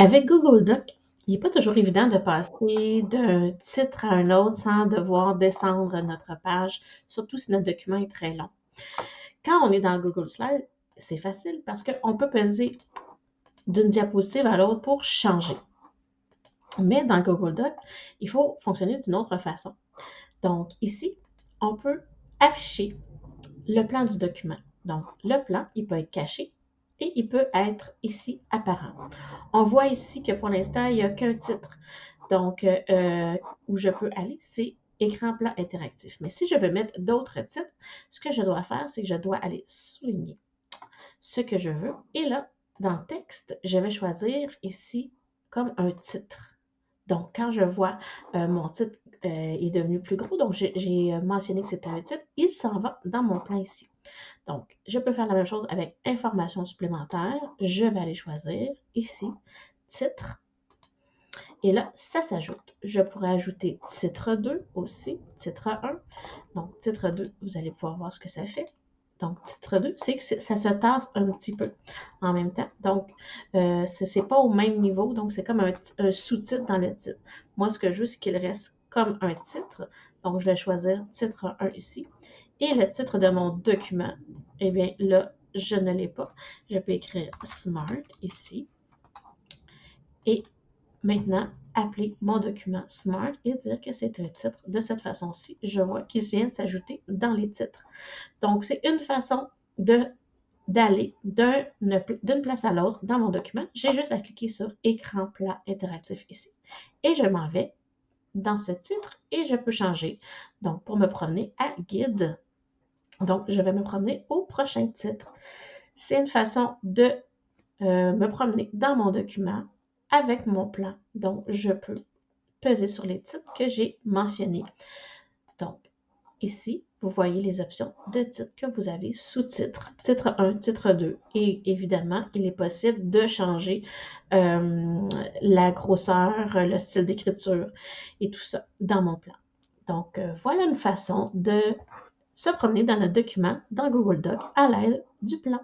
Avec Google Doc, il n'est pas toujours évident de passer d'un titre à un autre sans devoir descendre notre page, surtout si notre document est très long. Quand on est dans Google Slides, c'est facile parce qu'on peut peser d'une diapositive à l'autre pour changer. Mais dans Google Doc, il faut fonctionner d'une autre façon. Donc ici, on peut afficher le plan du document. Donc le plan, il peut être caché et il peut être ici apparent. On voit ici que pour l'instant, il n'y a qu'un titre. Donc, euh, où je peux aller, c'est écran plat interactif. Mais si je veux mettre d'autres titres, ce que je dois faire, c'est que je dois aller souligner ce que je veux. Et là, dans texte, je vais choisir ici comme un titre. Donc, quand je vois euh, mon titre euh, est devenu plus gros, donc j'ai mentionné que c'était un titre, il s'en va dans mon plan ici. Donc, je peux faire la même chose avec information supplémentaire. Je vais aller choisir ici, titre. Et là, ça s'ajoute. Je pourrais ajouter titre 2 aussi, titre 1. Donc, titre 2, vous allez pouvoir voir ce que ça fait. Donc, titre 2, c'est que ça se tasse un petit peu en même temps. Donc, euh, ce n'est pas au même niveau. Donc, c'est comme un, sous-titre dans le titre. Moi, ce que je veux, c'est qu'il reste comme un titre. Donc, je vais choisir titre 1 ici. Et le titre de mon document, eh bien, là, je ne l'ai pas. Je peux écrire Smart ici. Et maintenant, appeler mon document Smart et dire que c'est un titre de cette façon-ci. Je vois qu'il vient de s'ajouter dans les titres. Donc, c'est une façon d'aller d'une place à l'autre dans mon document. J'ai juste à cliquer sur écran plat interactif ici. Et je m'en vais dans ce titre et je peux changer. Donc, pour me promener à guide. Donc, je vais me promener au prochain titre. C'est une façon de euh, me promener dans mon document avec mon plan. Donc, je peux peser sur les titres que j'ai mentionnés. Donc, ici, vous voyez les options de titres que vous avez sous titre, titre 1, titre 2. Et évidemment, il est possible de changer euh, la grosseur, le style d'écriture et tout ça dans mon plan. Donc, euh, voilà une façon de se promener dans notre document dans Google Doc à l'aide du plan.